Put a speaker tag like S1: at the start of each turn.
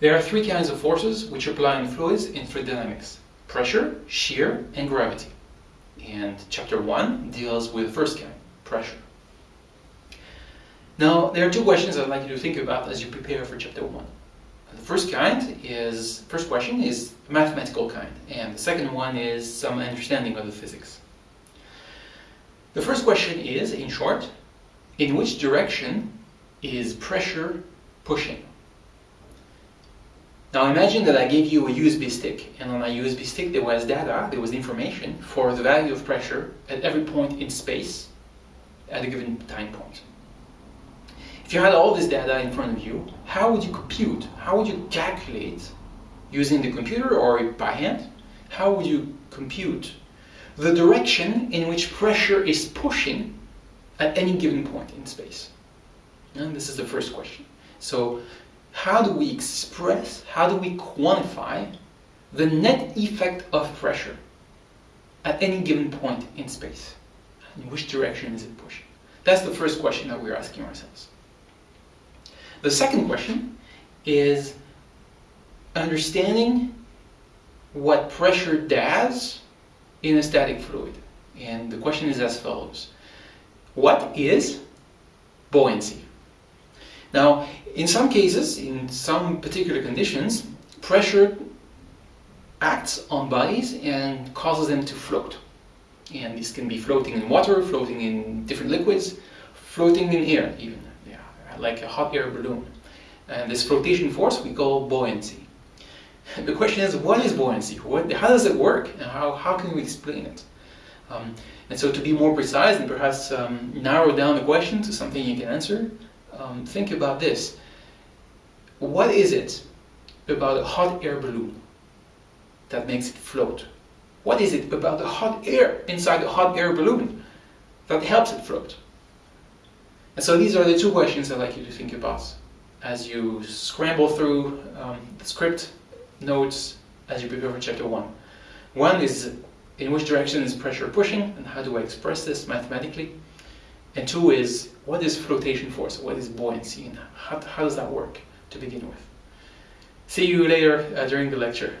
S1: There are three kinds of forces which apply in fluids in fluid dynamics. Pressure, shear, and gravity. And chapter 1 deals with the first kind, pressure. Now, there are two questions I'd like you to think about as you prepare for chapter 1. The first kind is, first question is mathematical kind, and the second one is some understanding of the physics. The first question is, in short, in which direction is pressure pushing? Now imagine that I gave you a USB stick, and on my USB stick there was data, there was information for the value of pressure at every point in space at a given time point. If you had all this data in front of you, how would you compute? How would you calculate using the computer or by hand? How would you compute the direction in which pressure is pushing at any given point in space? And this is the first question. So how do we express, how do we quantify the net effect of pressure at any given point in space? In which direction is it pushing? That's the first question that we're asking ourselves. The second question is understanding what pressure does in a static fluid. And the question is as follows. What is buoyancy? Now, in some cases, in some particular conditions, pressure acts on bodies and causes them to float. And this can be floating in water, floating in different liquids, floating in air even, yeah, like a hot air balloon. And this flotation force we call buoyancy. The question is, what is buoyancy? What, how does it work? And how, how can we explain it? Um, and so to be more precise and perhaps um, narrow down the question to something you can answer, um, think about this. What is it about a hot air balloon that makes it float? What is it about the hot air inside the hot air balloon that helps it float? And so these are the two questions I'd like you to think about as you scramble through um, the script notes as you prepare for chapter 1. One is in which direction is pressure pushing and how do I express this mathematically? And two is what is flotation force, what is buoyancy and how, how does that work to begin with? See you later uh, during the lecture.